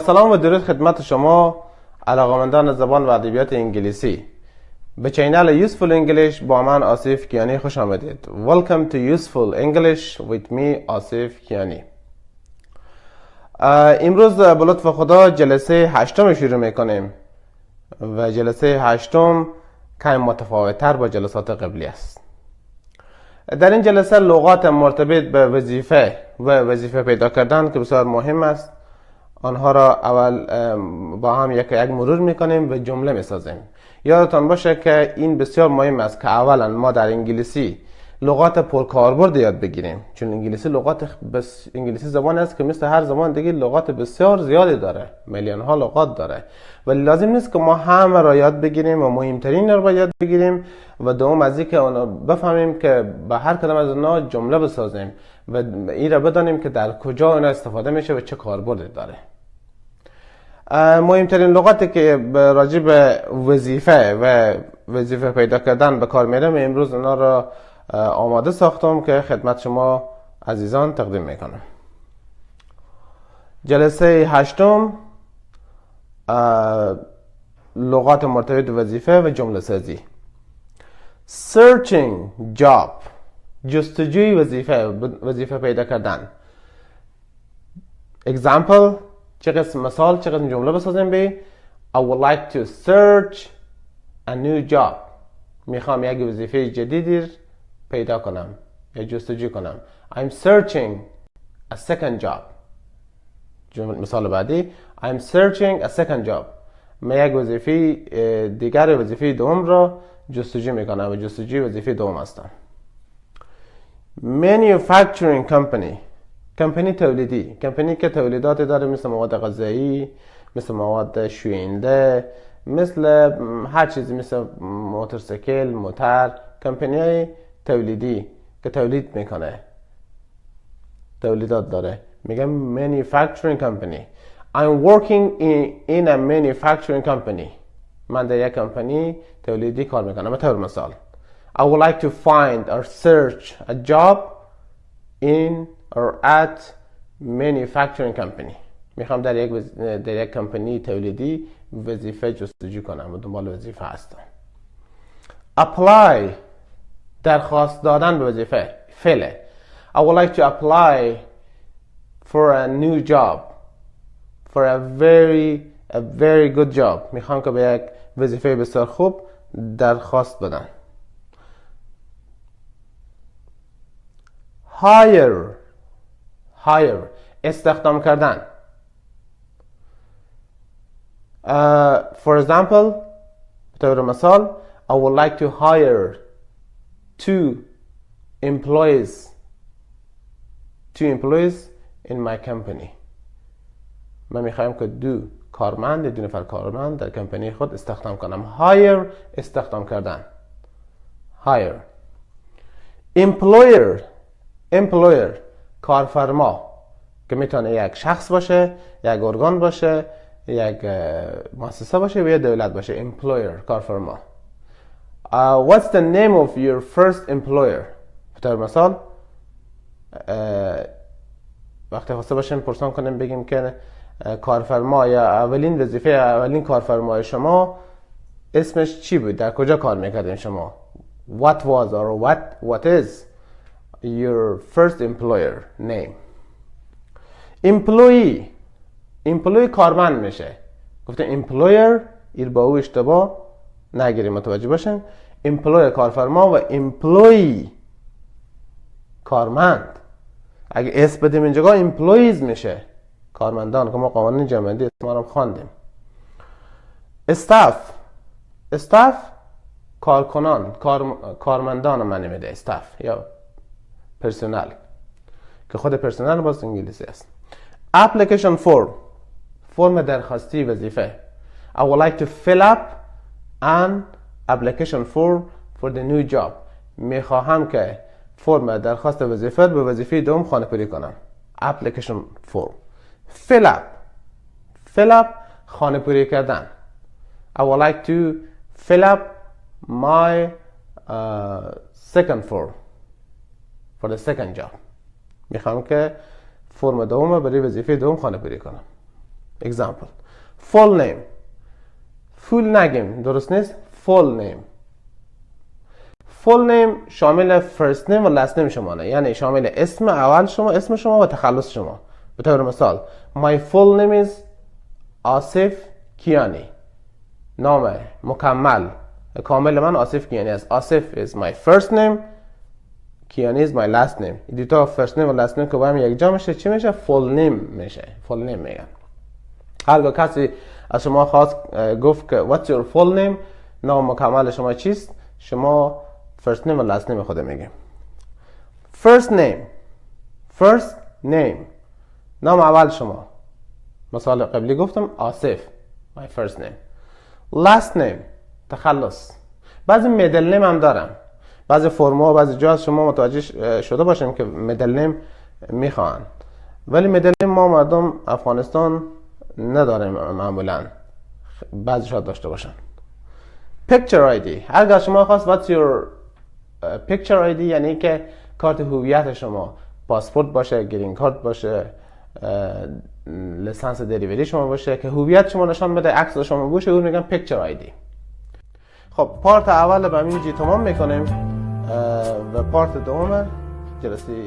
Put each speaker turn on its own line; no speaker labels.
سلام و درود خدمت شما علاقمندان زبان و ادبیات انگلیسی. به چینل Useful English با من آصف کیانی خوش آمدید. Welcome to Useful English with me آصف کیانی. امروز به لطف خدا جلسه هشتم شروع می‌کنیم و جلسه هشتم کمی متفاوت تر با جلسات قبلی است. در این جلسه لغات مرتبط به وظیفه و وظیفه پیدا کردن که بسیار مهم است. آنها را اول با هم یک یک مرور می‌کنیم و جمله می‌سازیم. یادتان باشه که این بسیار مهم است که اولا ما در انگلیسی لغات پرکاربرد یاد بگیریم. چون انگلیسی لغات بس انگلیسی زبان است که مثل هر زبان دیگه لغات بسیار زیادی داره. میلیون ها لغات داره. ولی لازم نیست که ما همه را یاد بگیریم و مهمترین را یاد بگیریم و دوم از اینکه اونا بفهمیم که به هر کدام از اونها جمله بسازیم و این را بدانیم که در کجا اون استفاده میشه و چه کاربردی داره. مهمترین لغاتی که راجع به وظیفه و وظیفه پیدا کردن به کار میرم امروز اونا را آماده ساختم که خدمت شما عزیزان تقدیم می‌کنم. جلسه هشتم لغات مرتبط وظیفه و جمله سازی. Searching job جستجوی وظیفه وظیفه پیدا کردن. Example چه قسم مثال چه قسم جمله بسازیم به؟ I would like to search a new job. می‌خوام یک وظیفه جدیدی پیدا کنم یا جستجو کنم. I'm searching a second job. مثال بعدی. I'm searching a second job. من یک وظیفه دیگر وظیفه دوم را جستجو می‌کنم و جستجوی وظیفه دوم هستم. Manufacturing company. کمپنی تولیدی. کمپنی که تولیدات داره مثل مواد غذایی مثل مواد شوینده مثل هر چیزی مثل موتورسیکل موتر. کمپنی های تولیدی که تولید می‌کنه تولیدات داره. میگم manufacturing company. I'm working in, in a manufacturing company. من در یک کمپانی تولیدی کار می‌کنم. طور مثال I would like to find or search a job in or at manufacturing company. می‌خوام در یک وز... در یک کمپانی تولیدی وظیفه جستجو کنم و دنبال وظیفه هستم. Apply درخواست دادن به وظیفه. فعله. I would like to apply for a new job. For a very a very good job. می‌خوام که به یک وظیفه بسیار خوب درخواست بدن. Hire hire استخدام کردن uh, for example به طور مثال I would like to hire two employees two employees in my company من می‌خوایم که دو کارمند دو نفر کارمند در کمپانی خود استخدام کنم hire استخدام کردن hire employer employer کارفرما که می‌تونه یک شخص باشه یک ارگان باشه یک مؤسسه باشه و یا دولت باشه employer کارفرما. Uh, what's the name of your first employer? به مثال uh, وقتی خواسته باشیم پرسان کنیم بگیم که کارفرما یا اولین وظیفه اولین کارفرمای شما اسمش چی بود؟ در کجا کار می‌کردین شما؟ What was or what what is your first employer name. Employee. Employee کارمند میشه. گفته employer ایر با او اشتباه نگیریم متوجه باشین employer کارفرما و employee کارمند. اگه اسم بدیم اینجا employees میشه. کارمندان که ما قوانین جمعندی اسم رو خواندیم. استاف استاف کارکنان کار... کارمندان من میده. استاف یا پرسنل که خود پرسنل باز انگلیسی است application form فرم درخواستی وظیفه I would like to fill up an application form for the new job می‌خواهم که فرم درخواست وظیفه به وظیفه دوم خانه پوری کنم application form fill up fill up خانه پوری کردن I would like to fill up my uh, second form for the second job می‌خوام که فرم دوم برای وظیفه دوم خانه پوری کنم. Example. Full name. Full نگیم. درست نیست؟ Full name. Full name شامل first name و last name شما نه یعنی شامل اسم اول شما اسم شما و تخلص شما. به طور مثال my full name is آصف کیانی. نام مکمل. کامل من آصف کیانی است. آصف is my first name. کیانی is my last name. این دوتا first name و last name که با هم یک جا میشه چی میشه full name میشه full name میگن هرگاه کسی از شما خواست گفت که what's your full name? نام مکمل شما چیست شما first name و last name خود میگیم first name. First name. نام اول شما مثال قبلی گفتم آصف my first name. Last name تخلص بعضی میدل نیم هم دارم بعضی فرما و بعضی جا شما متوجه شده باشیم که میدل نیم می‌خوان. ولی میدل نیم ما مردم افغانستان نداریم معمولا. بعضی شاید داشته باشن. Picture ID اگر شما خواست what's your picture ID یعنی که کارت هویت شما. پاسپورت باشه گرین کارت باشه لسانس دریوری شما باشه که هویت شما نشان بده عکس شما باشه اون میگن پیکچر آیدی خب پارت اول به همین تمام می‌کنیم. dhe partët e ome, qërësi